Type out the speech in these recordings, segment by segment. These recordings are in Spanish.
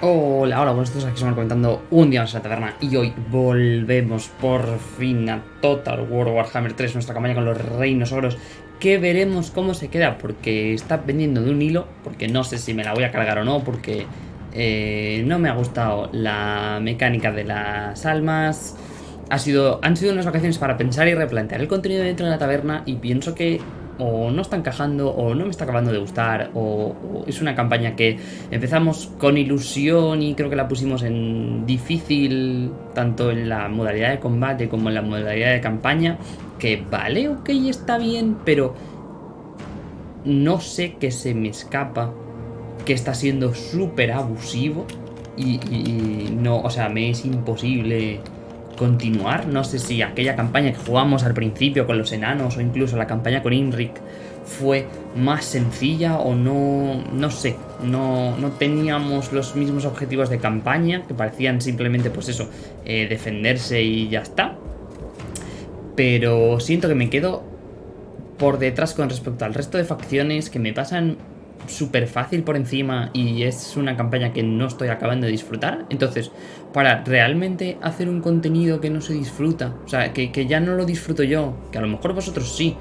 Hola, hola, buenos días, aquí estamos comentando un día más en la taberna y hoy volvemos por fin a Total War Warhammer 3, nuestra campaña con los reinos ogros, que veremos cómo se queda, porque está pendiendo de un hilo, porque no sé si me la voy a cargar o no, porque eh, no me ha gustado la mecánica de las almas, ha sido, han sido unas vacaciones para pensar y replantear el contenido dentro de la taberna y pienso que o no está encajando, o no me está acabando de gustar, o, es una campaña que empezamos con ilusión y creo que la pusimos en difícil, tanto en la modalidad de combate como en la modalidad de campaña, que vale, ok, está bien, pero no sé qué se me escapa, que está siendo súper abusivo y, y no, o sea, me es imposible continuar. No sé si aquella campaña que jugamos al principio con los enanos o incluso la campaña con Inric fue más sencilla o no, no sé, no, no teníamos los mismos objetivos de campaña, que parecían simplemente pues eso, eh, defenderse y ya está. Pero siento que me quedo por detrás con respecto al resto de facciones que me pasan súper fácil por encima y es una campaña que no estoy acabando de disfrutar. Entonces, para realmente hacer un contenido que no se disfruta, o sea, que, ya no lo disfruto yo, que a lo mejor vosotros sí,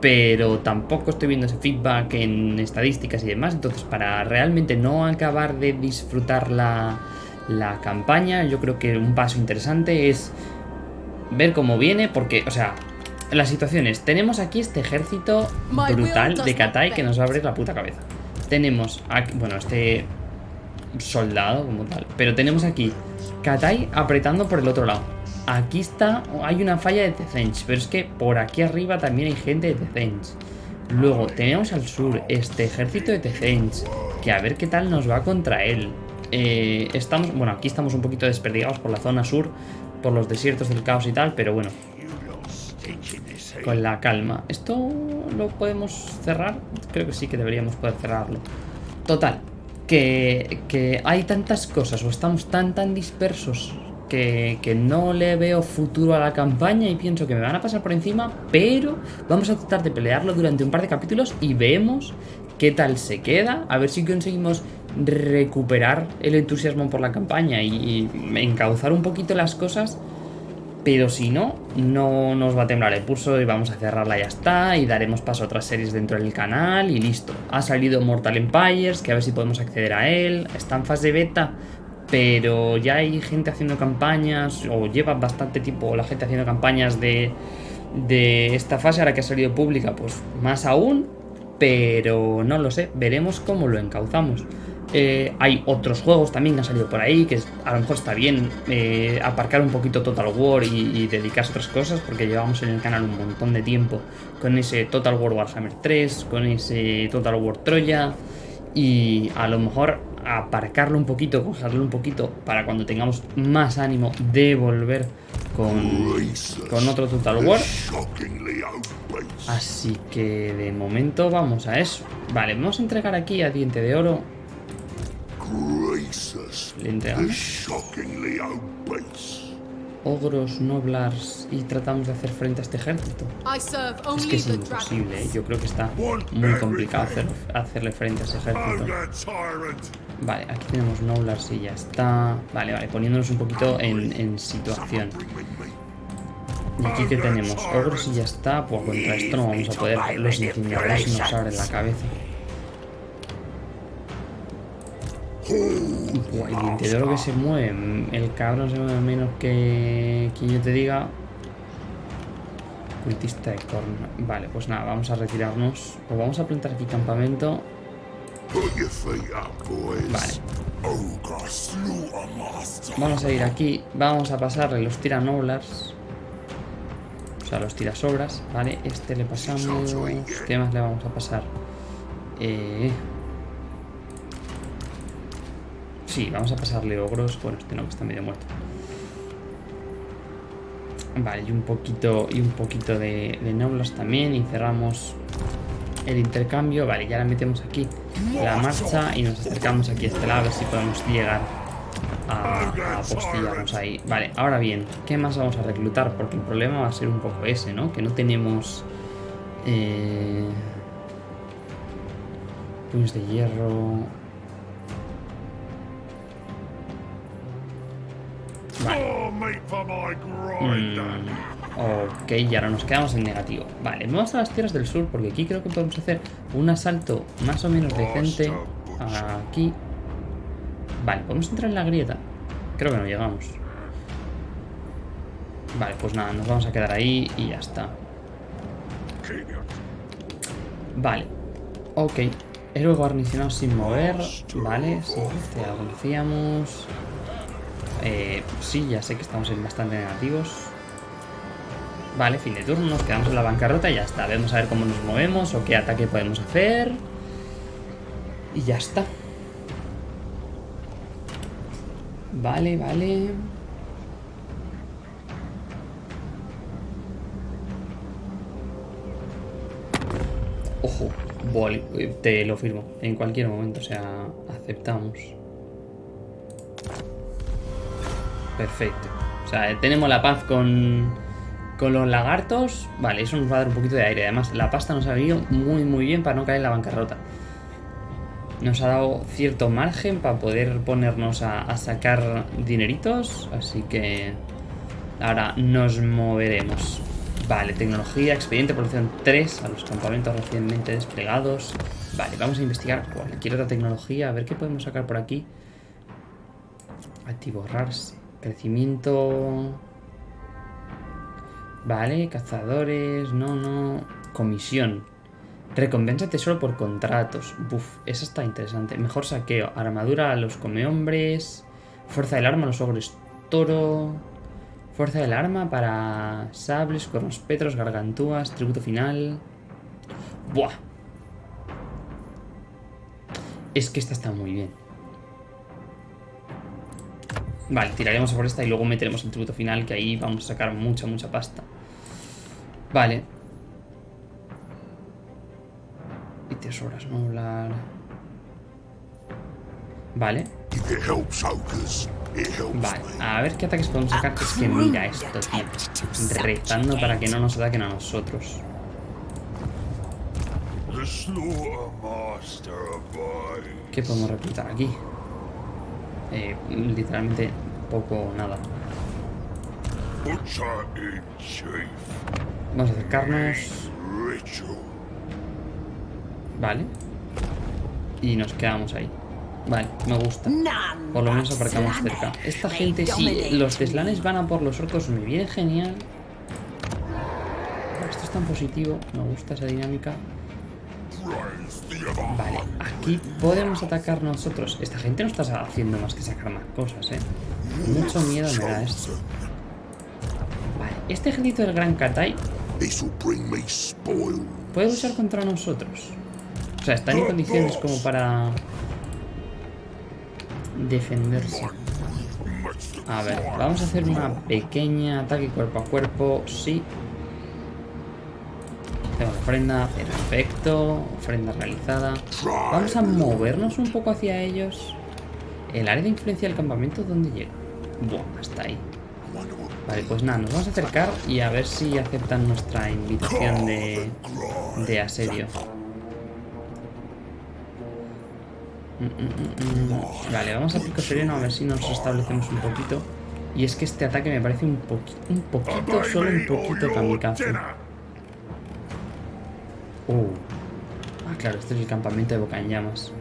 pero tampoco estoy viendo ese feedback en estadísticas y demás, entonces para realmente no acabar de disfrutar la, la campaña, yo creo que un paso interesante es ver cómo viene, porque, o sea, las situaciones. Tenemos aquí este ejército brutal de Katai que nos va a abrir la puta cabeza. Tenemos aquí, bueno, este soldado como tal. Pero tenemos aquí Katai apretando por el otro lado. Aquí está, hay una falla de Tezench, pero es que por aquí arriba también hay gente de Tezench. Luego tenemos al sur este ejército de Tezench, que a ver qué tal nos va contra él. Eh, estamos, bueno, aquí estamos un poquito desperdigados por la zona sur, por los desiertos del caos y tal, pero bueno, con la calma. ¿Esto lo podemos cerrar? Creo que sí que deberíamos poder cerrarlo. Total, que, hay tantas cosas o estamos tan tan dispersos que, que, no le veo futuro a la campaña y pienso que me van a pasar por encima, pero vamos a tratar de pelearlo durante un par de capítulos y vemos qué tal se queda, a ver si conseguimos recuperar el entusiasmo por la campaña y encauzar un poquito las cosas pero si no, no nos va a temblar el pulso y vamos a cerrarla y ya está. Y daremos paso a otras series dentro del canal y listo. Ha salido Mortal Empires, que a ver si podemos acceder a él. Está en fase beta, pero ya hay gente haciendo campañas, o lleva bastante tiempo la gente haciendo campañas de, de esta fase, ahora que ha salido pública, pues más aún. Pero no lo sé, veremos cómo lo encauzamos. Eh, hay otros juegos también que han salido por ahí, que a lo mejor está bien eh, aparcar un poquito Total War y, dedicarse a otras cosas, porque llevamos en el canal un montón de tiempo con ese Total War Warhammer 3, con ese Total War Troya, y a lo mejor aparcarlo un poquito, cogerlo un poquito, para cuando tengamos más ánimo de volver con, con otro Total War. Así que de momento vamos a eso. Vale, vamos a entregar aquí a Diente de Oro Ogros, noblars y tratamos de hacer frente a este ejército. Es que es imposible, ¿eh? yo creo que está muy complicado hacerle frente a ese ejército. Vale, aquí tenemos noblars y ya está. Vale, vale, poniéndonos un poquito en, situación. Y aquí que tenemos ogros y ya está. Pues contra esto no vamos a poder. Los incineradores nos abren la cabeza. El lo que se mueve. El cabrón se mueve menos que quien yo te diga. Cultista de corno. Vale, pues nada, vamos a retirarnos. O vamos a plantar aquí campamento. Vale. Vamos a ir aquí. Vamos a pasarle los tiranoblars. O sea, los tirasobras. Vale, este le pasamos. ¿Qué más le vamos a pasar? Eh. Sí, vamos a pasarle ogros. Bueno, este no, que está medio muerto. Vale, y un poquito, y un poquito de, de también. Y cerramos el intercambio. Vale, ya la metemos aquí la marcha y nos acercamos aquí a este lado a ver si podemos llegar a, a postillarnos ahí. Vale, ahora bien, ¿qué más vamos a reclutar? Porque el problema va a ser un poco ese, ¿no? Que no tenemos... Eh, puños de hierro Mm, ok, y ahora nos quedamos en negativo. Vale, vamos a las tierras del sur porque aquí creo que podemos hacer un asalto más o menos decente. Aquí. Vale, ¿podemos entrar en la grieta? Creo que no llegamos. Vale, pues nada, nos vamos a quedar ahí y ya está. Vale. Ok. Héroe guarnicionado sin mover. Vale, sí, te lo conocíamos. Eh, sí, ya sé que estamos en bastante negativos. Vale, fin de turno, nos quedamos en la bancarrota y ya está. Vemos a ver cómo nos movemos o qué ataque podemos hacer. Y ya está. Vale, vale. Ojo, te lo firmo. En cualquier momento, o sea, aceptamos. Perfecto. O sea, tenemos la paz con, con los lagartos. Vale, eso nos va a dar un poquito de aire. Además, la pasta nos ha venido muy, muy bien para no caer en la bancarrota. Nos ha dado cierto margen para poder ponernos a, sacar dineritos. Así que ahora nos moveremos. Vale, tecnología, expediente, producción 3 a los campamentos recientemente desplegados. Vale, vamos a investigar cualquier otra tecnología, a ver qué podemos sacar por aquí. Atiborrarse, crecimiento... Vale, cazadores, no, no... Comisión. Recompensa tesoro por contratos. Buf, esa está interesante. Mejor saqueo. Armadura a los comehombres. Fuerza del arma a los ogres toro. Fuerza del arma para sables, cornos petros, gargantúas, tributo final. ¡Buah! Es que esta está muy bien. Vale, tiraremos por esta y luego meteremos el tributo final, que ahí vamos a sacar mucha, mucha pasta. Vale. Y tesoras, no hablar. Vale. Vale, a ver qué ataques podemos sacar. Es que mira esto, tío. Rezando para que no nos ataquen a nosotros. ¿Qué podemos reclutar aquí? Eh, literalmente poco o nada. Vamos a acercarnos. Vale. Y nos quedamos ahí. Vale, me gusta. Por lo menos aparcamos cerca. Esta gente, si los teslanes van a por los orcos, me viene genial. Esto es tan positivo. Me gusta esa dinámica. Vale, aquí podemos atacar nosotros. Esta gente no está haciendo más que sacar más cosas, ¿eh? Mucho miedo me da esto. Vale, este ejército del Gran Katai puede luchar contra nosotros. O sea, están en condiciones como para defenderse. A ver, vamos a hacer una pequeña ataque cuerpo a cuerpo. Sí. Tengo ofrenda, perfecto. Ofrenda realizada. Vamos a movernos un poco hacia ellos. El área de influencia del campamento, ¿dónde llega? Buah, hasta ahí. Vale, pues nada, nos vamos a acercar y a ver si aceptan nuestra invitación de, de asedio. Mm, mm, mm, vale, vamos a pico sereno a ver si nos establecemos un poquito. Y es que este ataque me parece un, un poquito, solo un poquito kamikaze. Uh. Ah, claro, este es el campamento de Boca en Llamas.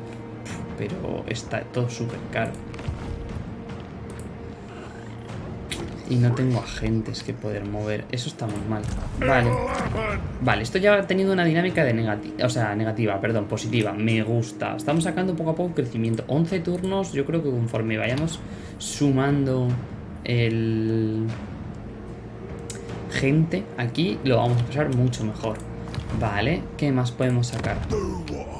Pero está todo súper caro. Y no tengo agentes que poder mover. Eso está muy mal. Vale. Vale, esto ya ha tenido una dinámica de negativa. O sea, negativa, perdón, positiva. Me gusta. Estamos sacando poco a poco crecimiento. 11 turnos, yo creo que conforme vayamos sumando el... Gente aquí, lo vamos a pasar mucho mejor. Vale, ¿qué más podemos sacar?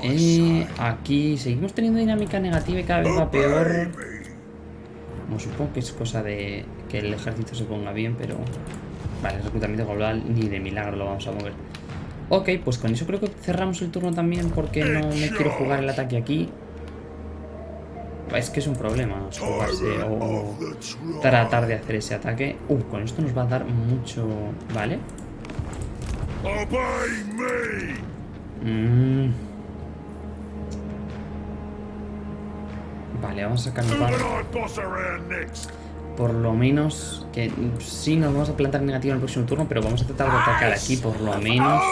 Eh, aquí seguimos teniendo dinámica negativa y cada vez va peor. Como supongo que es cosa de que el ejército se ponga bien, pero... Vale, el reclutamiento global ni de milagro lo vamos a mover. Ok, pues con eso creo que cerramos el turno también porque no me quiero jugar el ataque aquí. Es que es un problema jugarse o tratar de hacer ese ataque. Uh, con esto nos va a dar mucho... ¿Vale? Mmm... Vale, vamos a sacar por lo menos, que sí nos vamos a plantar negativo en el próximo turno, pero vamos a tratar de atacar aquí por lo menos.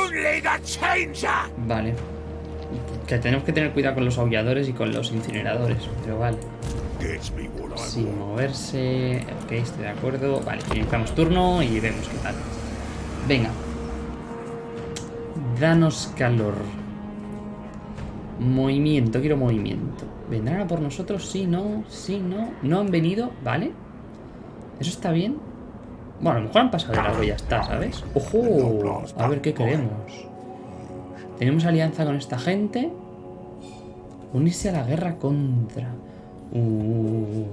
Vale. Que tenemos que tener cuidado con los aulladores y con los incineradores, pero vale. Sin moverse. Ok, estoy de acuerdo. Vale, iniciamos turno y vemos qué tal. Venga. Danos calor. Movimiento, quiero movimiento. ¿Vendrán a por nosotros? Sí, no, sí, no. No han venido, ¿vale? ¿Eso está bien? Bueno, a lo mejor han pasado de largo y ya está, ¿sabes? ¡Ojo! A ver qué queremos. Tenemos alianza con esta gente. Unirse a la guerra contra. Uh,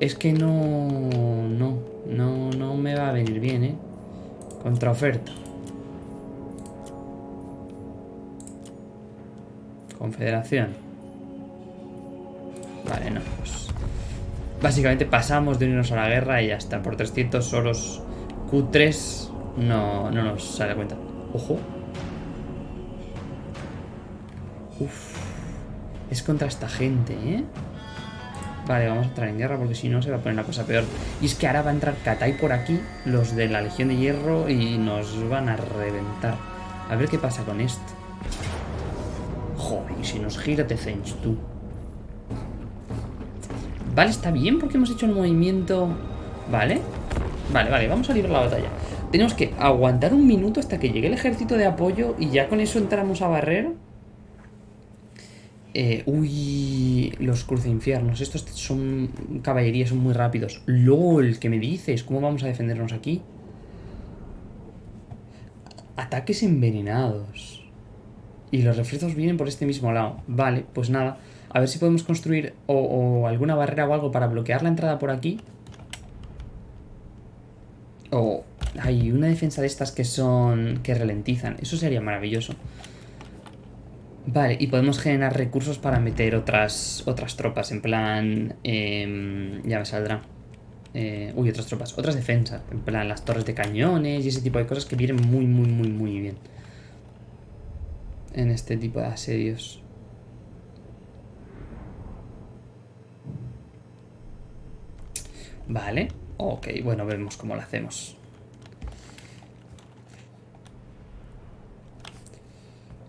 es que no... No, no, no me va a venir bien, ¿eh? Contraoferta. Confederación. Vale, no, pues... Básicamente pasamos de unirnos a la guerra y ya está. Por 300 solos Q3 no, no nos sale cuenta. Ojo. Uf. Es contra esta gente, ¿eh? Vale, vamos a entrar en guerra porque si no se va a poner la cosa peor. Y es que ahora va a entrar Katai por aquí, los de la Legión de Hierro, y nos van a reventar. A ver qué pasa con esto. Si nos gira te tú. Vale, está bien porque hemos hecho el movimiento... Vale. Vale, vale, vamos a librar la batalla. Tenemos que aguantar un minuto hasta que llegue el ejército de apoyo y ya con eso entramos a barrer. Eh, uy, los cruceinfiernos. Estos son caballerías, son muy rápidos. LOL, ¿qué me dices? ¿Cómo vamos a defendernos aquí? Ataques envenenados. Y los refuerzos vienen por este mismo lado. Vale, pues nada. A ver si podemos construir o, alguna barrera o algo para bloquear la entrada por aquí. O hay una defensa de estas que son... que ralentizan. Eso sería maravilloso. Vale, y podemos generar recursos para meter otras otras tropas, en plan... Em, ya me saldrá. Eh, uy, otras tropas. Otras defensas, en plan las torres de cañones y ese tipo de cosas que vienen muy, muy, muy, muy bien. En este tipo de asedios. Vale. Ok, bueno, vemos cómo lo hacemos.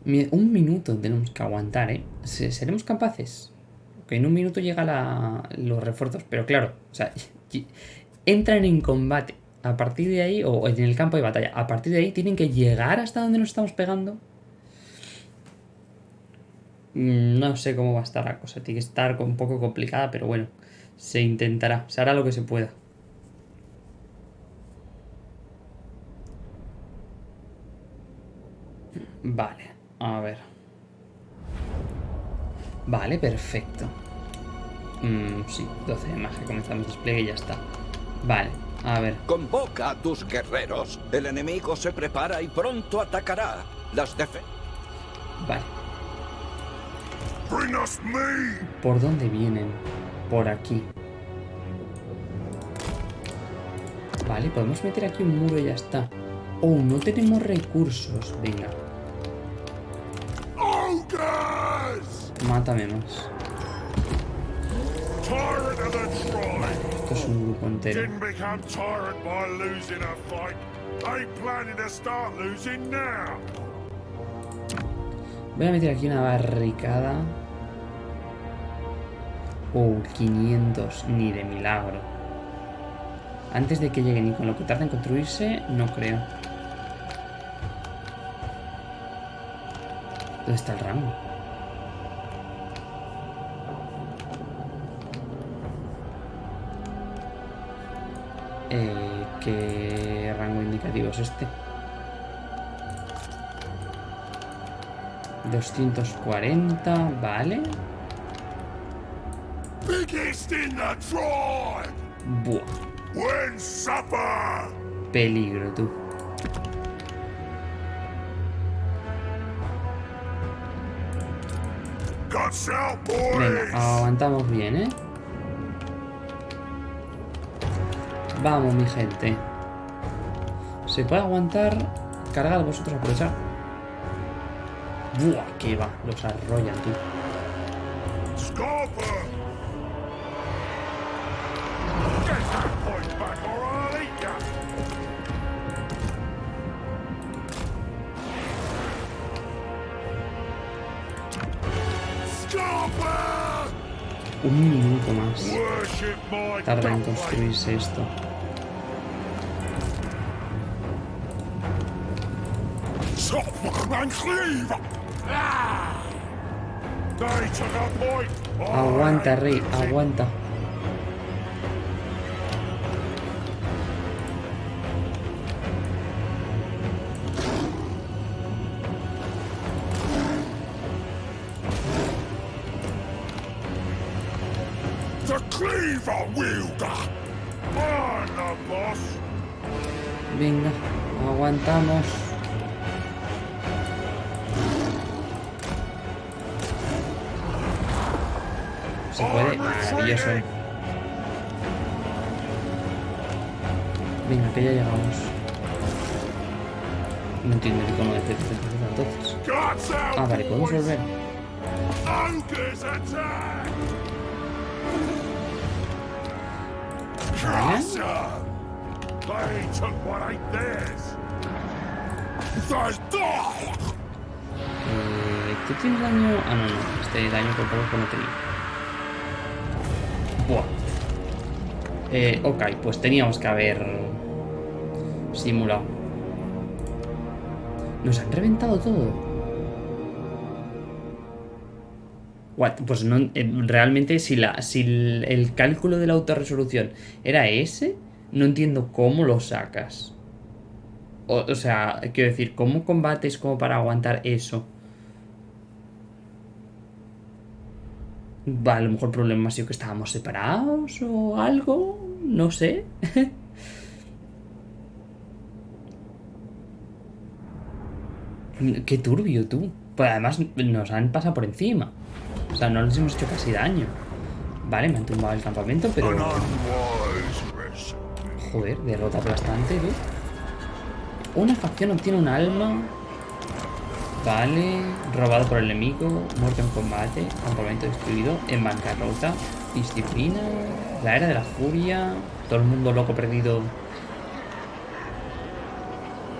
Un minuto tenemos que aguantar, ¿eh? ¿Seremos capaces? Ok, en un minuto llega los refuerzos, pero claro, o sea, entran en combate. A partir de ahí, o en el campo de batalla, a partir de ahí tienen que llegar hasta donde nos estamos pegando. Mm, no sé cómo va a estar la cosa, tiene que estar un poco complicada, pero bueno. Se intentará, se hará lo que se pueda. Vale, a ver. Vale, perfecto. Mm, sí, 12 de magia, comenzamos despliegue y ya está. Vale, a ver. Convoca a tus guerreros. El enemigo se prepara y pronto atacará. Las defe. Vale. ¿Por dónde vienen? por aquí. Vale, podemos meter aquí un muro y ya está. Oh, no tenemos recursos. Venga. Mátame más. Vale, esto es un grupo entero. Voy a meter aquí una barricada. Oh, 500, ni de milagro. Antes de que lleguen y con lo que tarda en construirse, no creo. ¿Dónde está el rango? Eh, ¿Qué rango indicativo es este? 240, vale. Buah. Peligro, tú. Venga, aguantamos bien, ¿eh? Vamos, mi gente. ¿Se puede aguantar? Cargad vosotros, aprovechar. Buah, que va. Los arrollan! Scalper! Un minuto más. Tarda en construirse esto. Aguanta, rey, aguanta. Venga, aguantamos. Maravilloso. Venga, que ya llegamos. No entiendo el icono de CC entonces. Ah, vale, podemos volver. Vale. Eh, ¿Tú tienes daño? Ah, no, no. Este daño por poco no tenía. Buah. Eh, ok, pues teníamos que haber simulado. Nos han reventado todo. What? Pues no, eh, realmente si, la, si el, cálculo de la autorresolución era ese, no entiendo cómo lo sacas. O, o sea, quiero decir, ¿cómo combates como para aguantar eso? A lo mejor el problema ha sido que estábamos separados o algo, no sé. Qué turbio tú. Pues además nos han pasado por encima. O sea, no les hemos hecho casi daño. Vale, me han tumbado el campamento, pero... Joder, derrota aplastante, tú. Una facción obtiene un alma. Vale. Robado por el enemigo. Muerto en combate. Campamento destruido. En bancarrota. Disciplina. La era de la furia. Todo el mundo loco perdido.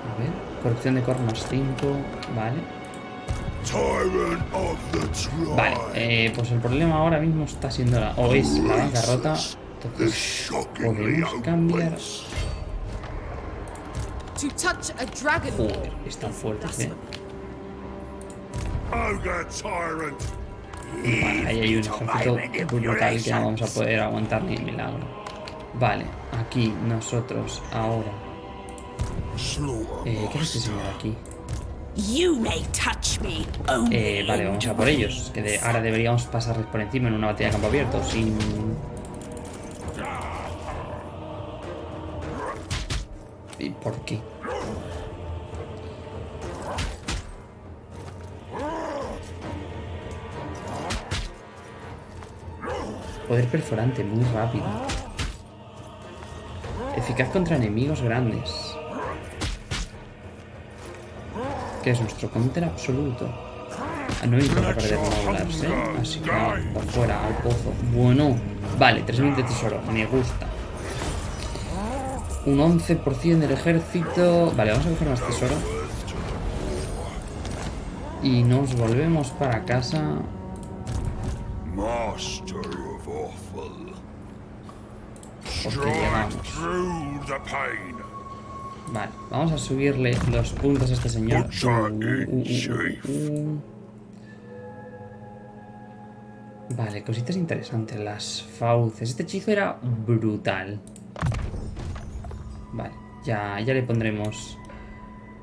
A ver. Corrupción de cornos 5. Vale. Vale. Eh, pues el problema ahora mismo está siendo la. O es la bancarrota. Entonces. Podemos cambiar. hopeless. To touch a dragon Joder, están fuertes, eh. Ogre tyrant. Vale, ahí hay un ejército brutal que no vamos a poder aguantar ni milagro. Vale, aquí nosotros ahora. Eh, ¿Qué es este señor aquí? You may touch me only Eh, vale, vamos a por ellos. Que de- ahora deberíamos pasarles por encima en una batalla de campo abierto. Sin. ¿Y por qué? Poder perforante, muy rápido. Eficaz contra enemigos grandes. Que es nuestro counter absoluto. Ah, No importa perder módulas, ¿eh? Así que por fuera, al pozo. Bueno, vale, 3000 de tesoro, me gusta. Un 11% del ejército. Vale, vamos a coger más tesoro. Y nos volvemos para casa. Vale, vamos a subirle los puntos a este señor. Uh, uh, uh. Vale, cositas interesantes. Las fauces. Este hechizo era brutal. Vale, ya, ya le pondremos...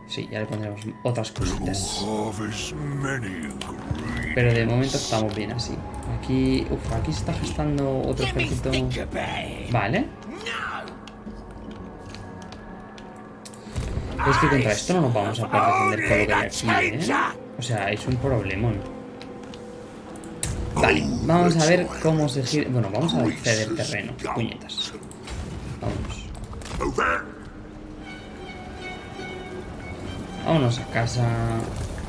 Sí, ya le pondremos otras cositas. Pero de momento estamos bien así. Aquí... Uf, aquí se está gestando otro ejército... Vale. Es que contra esto no nos vamos a poder defender con lo que hay aquí, ¿eh? O sea, es un problemón. Vale, vamos a ver cómo se gira... Bueno, vamos a ceder terreno. Puñetas. Vámonos. Over. Vámonos a casa...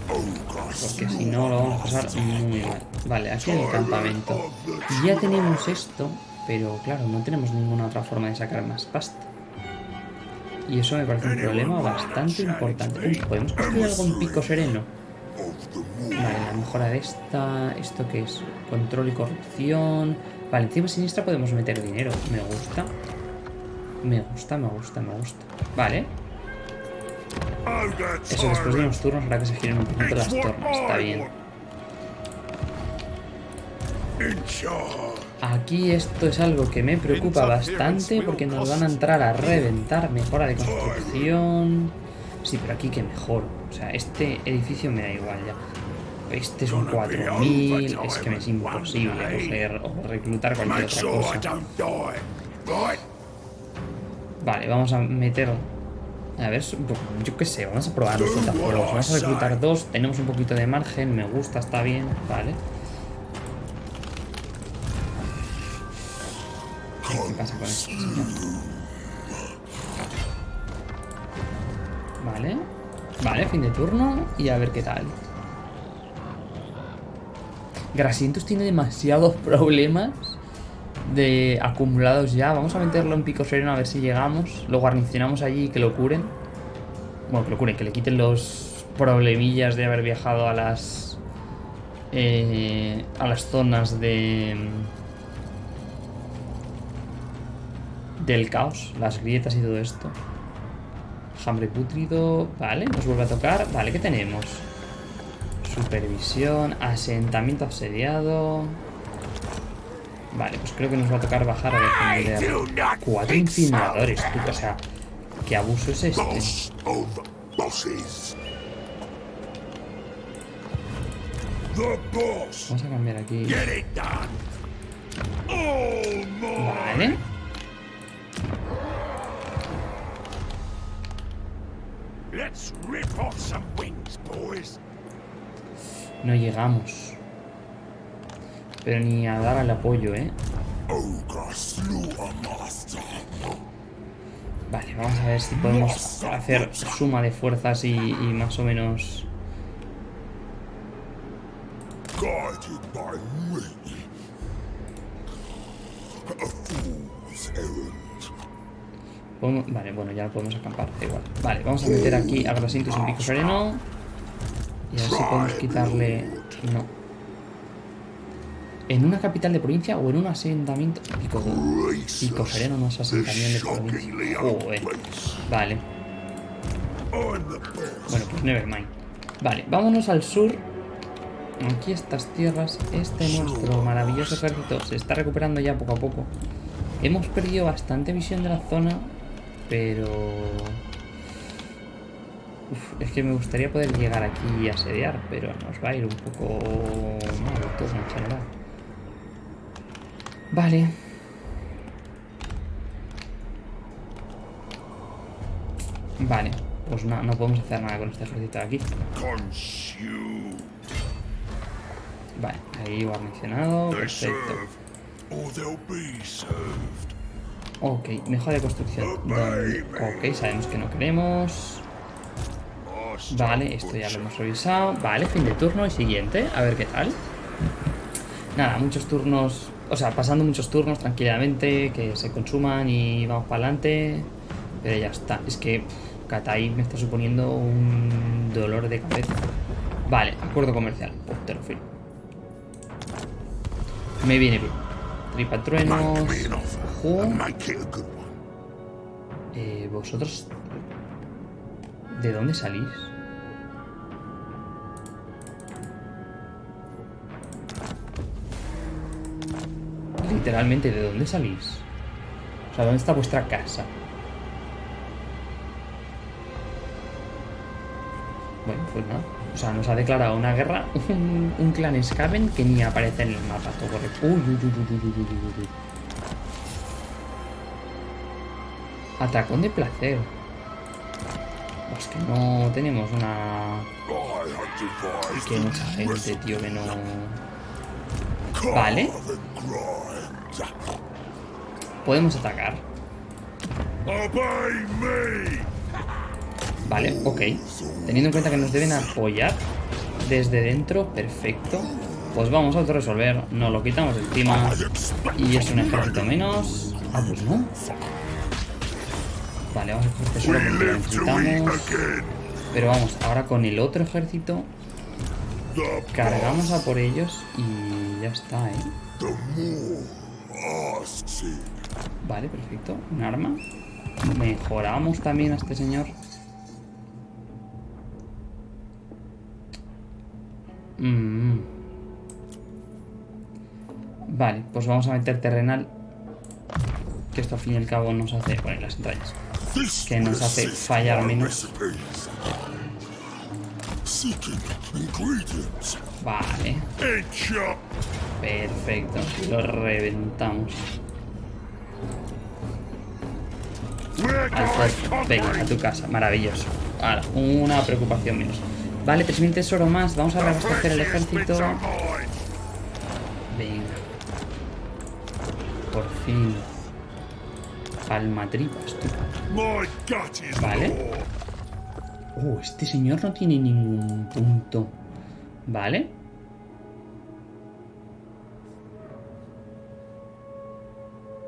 Porque si no lo vamos a pasar muy mal. Vale, aquí hay el campamento. Y ya tenemos esto. Pero claro, no tenemos ninguna otra forma de sacar más pasta. Y eso me parece un problema bastante importante. Uy, ¿podemos construir algo en pico sereno? Vale, la mejora de esta... ¿Esto qué es? Control y corrupción... Vale, encima siniestra podemos meter dinero. Me gusta. Me gusta, me gusta, me gusta. Vale. Eso después de unos turnos hará que se giren un poquito las torres. Está bien. Aquí esto es algo que me preocupa bastante porque nos van a entrar a reventar. Mejora de construcción. Sí, pero aquí que mejoro. O sea, este edificio me da igual ya. Este es un 4000. Es que me es imposible coger o reclutar cualquier otra cosa. Vale, vamos a meter... A ver, yo qué sé, vamos a probar los fuegos. Vamos a reclutar dos, tenemos un poquito de margen, me gusta, está bien, vale. Y a ver qué tal. Grasientos tiene demasiados problemas de acumulados ya. Vamos a meterlo en pico sereno a ver si llegamos. Lo guarnicionamos allí y que lo curen. Bueno, que lo curen, que le quiten los problemillas de haber viajado a las... eh, a las zonas de... Del caos, las grietas y todo esto. Hambre putrido. Vale, nos vuelve a tocar. Vale, ¿qué tenemos? Supervisión, asentamiento asediado. Vale, pues creo que nos va a tocar bajar a defender. Cuatro incineradores, tú, o sea, ¿qué abuso es este? Vamos a cambiar aquí. Vale. No llegamos. Pero ni a dar al apoyo, ¿eh? Vale, vamos a ver si podemos hacer suma de fuerzas y, y más o menos... Vale, bueno, ya podemos acampar, da igual. Vale, vamos a meter aquí a Grasientos en pico sereno. Y a ver si podemos quitarle... No. ¿En una capital de provincia o en un asentamiento? Pico, pico sereno no es asentamiento de provincia. Joder. Vale. Bueno, pues nevermind. Vale, vámonos al sur. Aquí estas tierras, este nuestro maravilloso ejército se está recuperando ya poco a poco. Hemos perdido bastante visión de la zona, pero... Uf, es que me gustaría poder llegar aquí y asediar, pero nos va a ir un poco mal todo en general. Vale. Vale, pues no, no podemos hacer nada con este ejército de aquí. Vale, ahí guarnicionado, perfecto. Ok, mejora de construcción. Ok, sabemos que no queremos. Vale, esto ya lo hemos revisado. Vale, fin de turno y siguiente. A ver qué tal. Nada, muchos turnos. O sea, pasando muchos turnos tranquilamente, que se consuman y vamos para adelante. Pero ya está. Es que Katai me está suponiendo un dolor de cabeza. Vale, acuerdo comercial. Pues te. Me viene bien. Ojo. one. Eh, vosotros... ¿De dónde salís? Literalmente, ¿de dónde salís? O sea, ¿dónde está vuestra casa? Bueno, pues nada. O sea, nos ha declarado una guerra un, clan Skaven que ni aparece en el mapa. Todo. Uy, uy, uy, uy, uy, uy, Atacón de placer. Es que no tenemos una... Que hay mucha gente, tío, que no... Vale. Podemos atacar. Vale, ok. Teniendo en cuenta que nos deben apoyar desde dentro, perfecto. pues vamos a autorresolver. Nos lo quitamos encima. Y es un ejército menos. Ah, pues no. Vale, vamos a coger tesoro porque lo necesitamos. Pero vamos, ahora con el otro ejército cargamos a por ellos y ya está, ¿eh? Vale, perfecto. Un arma. Mejoramos también a este señor. Mm. Vale, pues vamos a meter terrenal. Que esto al fin y al cabo nos hace poner las entrañas. Que nos hace fallar menos. Vale. Perfecto. Lo reventamos. Alfred, venga, a tu casa. Maravilloso. Ahora, una preocupación menos. Vale, 3.000 tesoro más. Vamos a reabastecer el ejército. Venga. Por fin. Palmatripas, tú. Vale. Oh, este señor no tiene ningún punto. Vale.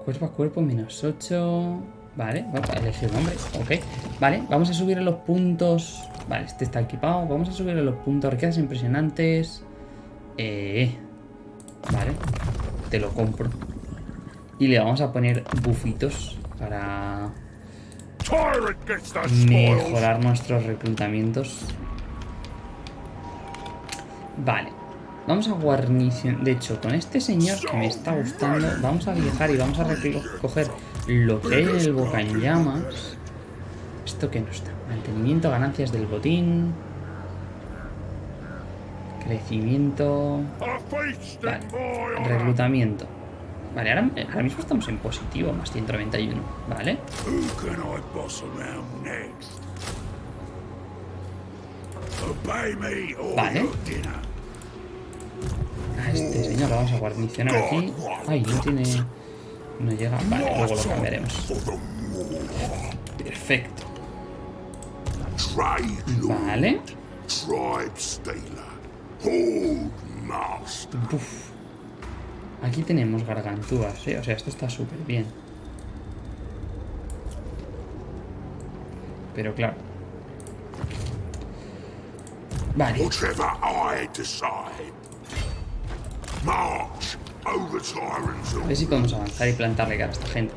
Cuerpo a cuerpo, menos 8. Vale, vamos a elegir nombre. Ok. Vale, vamos a subir los puntos. Vale, este está equipado. Vamos a subir los puntos. Riquezas impresionantes. Eh. Vale. Te lo compro. Y le vamos a poner bufitos para mejorar nuestros reclutamientos. Vale. Vamos a guarnición. De hecho, con este señor que me está gustando, vamos a viajar y vamos a recoger lo que en el boca en llamas. ¿Esto que nos da? Mantenimiento, ganancias del botín. Crecimiento. Vale. Reclutamiento. Vale, ahora, ahora mismo estamos en positivo, más 191. Vale. Vale. Este señor lo vamos a guarnicionar aquí. Ay, no tiene... No llega. Vale, luego lo cambiaremos. Perfecto. Vale. Uf. Aquí tenemos gargantúas, ¿eh? O sea, esto está súper bien. Pero claro. Vale. A ver si podemos avanzar y plantarle cara a esta gente.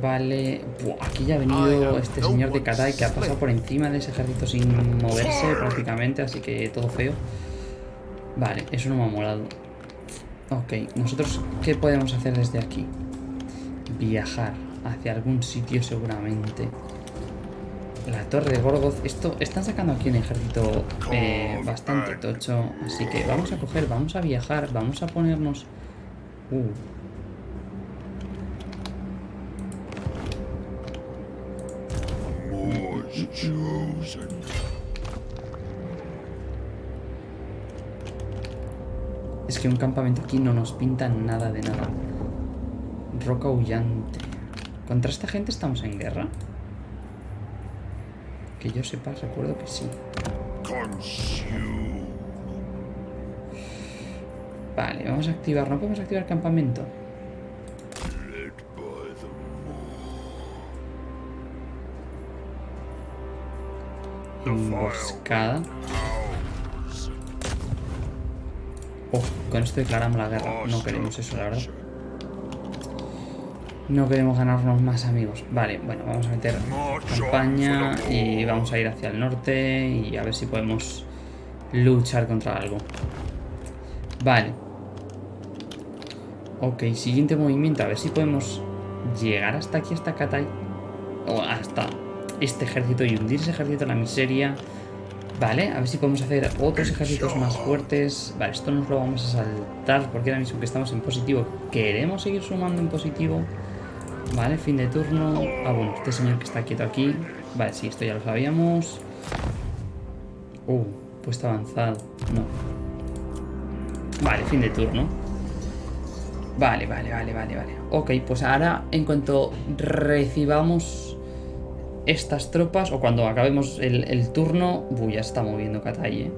Vale. Buah, aquí ya ha venido este señor de Katai que ha pasado por encima de ese ejército sin moverse prácticamente, así que todo feo. Vale, eso no me ha molado. Ok, nosotros, ¿qué podemos hacer desde aquí? Viajar hacia algún sitio seguramente. La torre de Gorgoth. Esto, están sacando aquí un ejército eh, bastante tocho. Así que vamos a coger, vamos a viajar, vamos a ponernos... Uh. Es que un campamento aquí no nos pinta nada de nada. Roca huyante. ¿Contra esta gente estamos en guerra? Que yo sepa, recuerdo que sí. Vale, vamos a activar. ¿No podemos activar campamento? Emboscada. Oh, con esto declaramos la guerra. No queremos eso, la verdad. No queremos ganarnos más amigos. Vale, bueno, vamos a meter campaña y vamos a ir hacia el norte y a ver si podemos luchar contra algo. Vale. Ok, siguiente movimiento. A ver si podemos llegar hasta aquí, hasta Katai. O hasta este ejército y hundir ese ejército en la miseria. Vale, a ver si podemos hacer otros ejércitos más fuertes. Vale, esto nos lo vamos a saltar porque ahora mismo que estamos en positivo queremos seguir sumando en positivo. Vale, fin de turno. Ah, bueno, este señor que está quieto aquí. Vale, sí, esto ya lo sabíamos. Uh, puesto avanzado. No. Vale, fin de turno. Vale, vale, vale, vale, vale. Ok, pues ahora en cuanto recibamos estas tropas, o cuando acabemos el, turno... Uy, ya está moviendo Katai, ¿eh?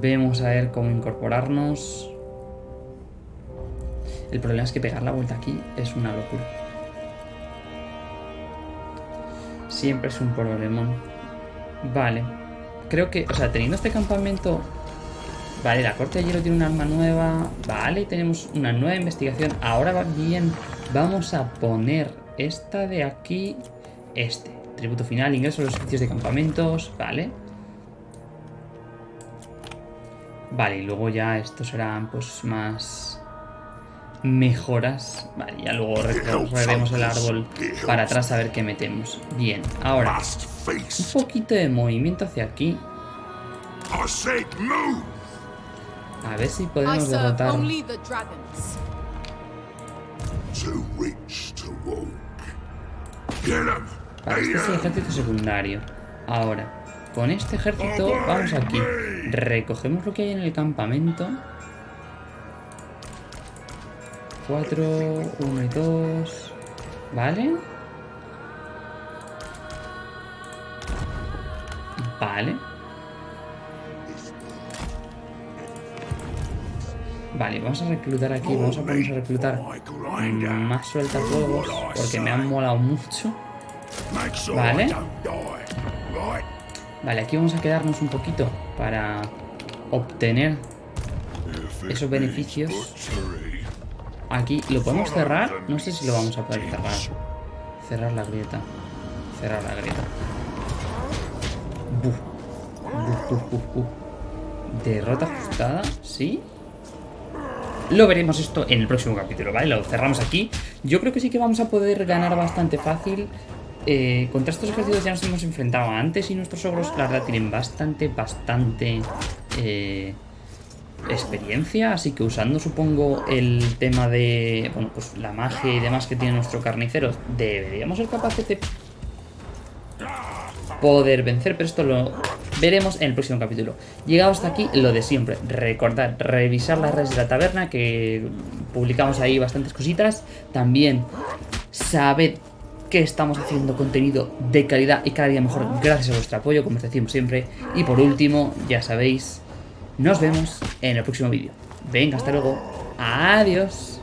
Vemos a ver cómo incorporarnos. El problema es que pegar la vuelta aquí es una locura. Siempre es un problemón. Vale. Creo que, o sea, teniendo este campamento... Vale, la corte de hielo tiene un arma nueva. Vale, tenemos una nueva investigación. Ahora va bien. Vamos a poner esta de aquí. Este. Tributo final, ingreso a los servicios de campamentos. Vale. Vale, y luego ya estos serán pues más mejoras. Vale, ya luego recorreremos el árbol para atrás a ver qué metemos. Bien, ahora un poquito de movimiento hacia aquí. A ver si podemos derrotar. Vale, este es el ejército secundario. Ahora, con este ejército vamos aquí. Recogemos lo que hay en el campamento. 4, 1 y 2. ¿Vale? Vale. Vale, vamos a reclutar aquí. Vamos a ponernos a reclutar más sueltafuegos porque me han molado mucho. Vale. Vale, aquí vamos a quedarnos un poquito para obtener esos beneficios. Aquí, ¿lo podemos cerrar? No sé si lo vamos a poder cerrar. Cerrar la grieta. Cerrar la grieta. Buf, buf, buf. Derrota ajustada, ¿sí? Lo veremos esto en el próximo capítulo, ¿vale? Lo cerramos aquí. Yo creo que sí que vamos a poder ganar bastante fácil. Eh, contra estos ejércitos ya nos hemos enfrentado antes y nuestros ogros, la verdad, tienen bastante, bastante eh, experiencia. Así que usando, supongo, el tema de, bueno, pues la magia y demás que tiene nuestro carnicero, deberíamos ser capaces de poder vencer, pero esto lo veremos en el próximo capítulo. Llegado hasta aquí, lo de siempre. Recordad, revisar las redes de la taberna, que publicamos ahí bastantes cositas. También sabed que estamos haciendo contenido de calidad y cada día mejor gracias a vuestro apoyo, como os decimos siempre. Y por último, ya sabéis, nos vemos en el próximo vídeo. Venga, hasta luego. Adiós.